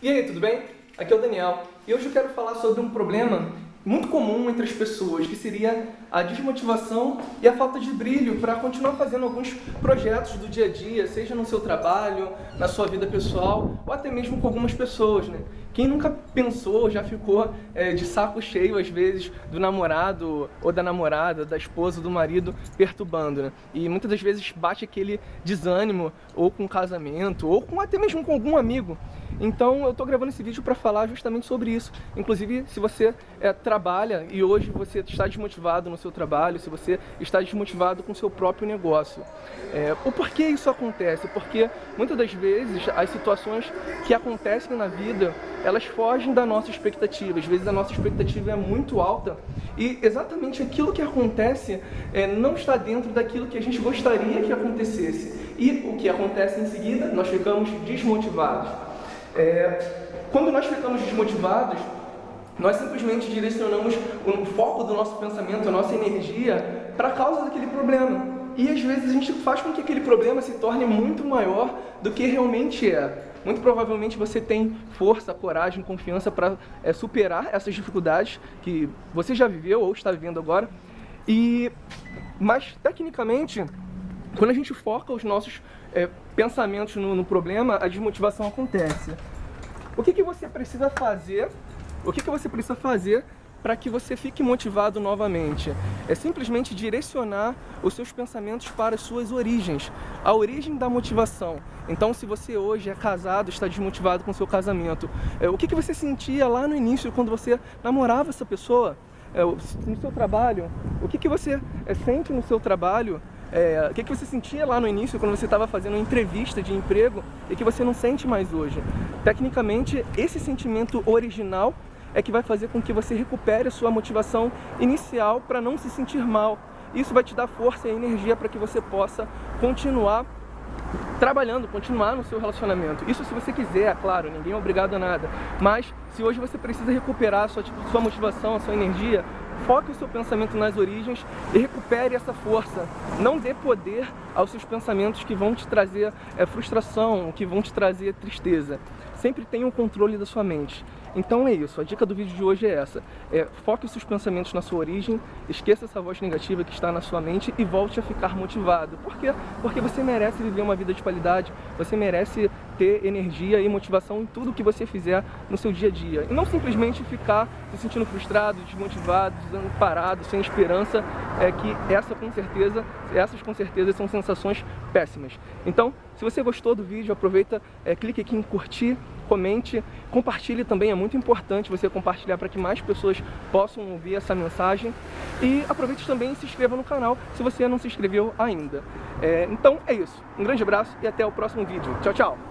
E aí, tudo bem? Aqui é o Daniel e hoje eu quero falar sobre um problema muito comum entre as pessoas, que seria a desmotivação e a falta de brilho para continuar fazendo alguns projetos do dia a dia, seja no seu trabalho, na sua vida pessoal, ou até mesmo com algumas pessoas, né? Quem nunca pensou, já ficou é, de saco cheio, às vezes, do namorado ou da namorada, da esposa, do marido, perturbando, né? E muitas das vezes bate aquele desânimo, ou com casamento, ou com, até mesmo com algum amigo. Então eu estou gravando esse vídeo para falar justamente sobre isso. Inclusive, se você é, trabalha e hoje você está desmotivado no seu trabalho, se você está desmotivado com o seu próprio negócio. É, o porquê isso acontece? Porque muitas das vezes as situações que acontecem na vida, elas fogem da nossa expectativa. Às vezes a nossa expectativa é muito alta e exatamente aquilo que acontece é, não está dentro daquilo que a gente gostaria que acontecesse. E o que acontece em seguida, nós ficamos desmotivados. É, quando nós ficamos desmotivados, nós simplesmente direcionamos o foco do nosso pensamento, a nossa energia, para a causa daquele problema. E às vezes a gente faz com que aquele problema se torne muito maior do que realmente é. Muito provavelmente você tem força, coragem, confiança para é, superar essas dificuldades que você já viveu ou está vivendo agora. E, mas, tecnicamente, quando a gente foca os nossos é, pensamentos no, no, problema, a desmotivação acontece. O que, que você precisa fazer? O que, que você precisa fazer para que você fique motivado novamente? É simplesmente direcionar os seus pensamentos para as suas origens, a origem da motivação. Então, se você hoje é casado, está desmotivado com o seu casamento, é, o que, que você sentia lá no início quando você namorava essa pessoa? É, no seu trabalho, o que, que você é, sente no seu trabalho é, o que, que você sentia lá no início quando você estava fazendo uma entrevista de emprego e que você não sente mais hoje? Tecnicamente, esse sentimento original é que vai fazer com que você recupere a sua motivação inicial para não se sentir mal. Isso vai te dar força e energia para que você possa continuar trabalhando, continuar no seu relacionamento. Isso se você quiser, claro, ninguém é obrigado a nada. Mas se hoje você precisa recuperar a sua, tipo, sua motivação, a sua energia, foque o seu pensamento nas origens e recupere essa força. Não dê poder aos seus pensamentos que vão te trazer é, frustração, que vão te trazer tristeza. Sempre tenha o controle da sua mente. Então é isso, a dica do vídeo de hoje é essa. É, foque os seus pensamentos na sua origem, esqueça essa voz negativa que está na sua mente e volte a ficar motivado. Por quê? Porque você merece viver uma vida de qualidade, você merece ter energia e motivação em tudo que você fizer no seu dia a dia. E não simplesmente ficar se sentindo frustrado, desmotivado, parado, sem esperança, é que essa com certeza, essas com certeza são sensações péssimas. Então, se você gostou do vídeo, aproveita, é, clique aqui em curtir, comente, compartilhe também, é muito importante você compartilhar para que mais pessoas possam ouvir essa mensagem. E aproveite também e se inscreva no canal se você não se inscreveu ainda. É, então é isso, um grande abraço e até o próximo vídeo. Tchau, tchau!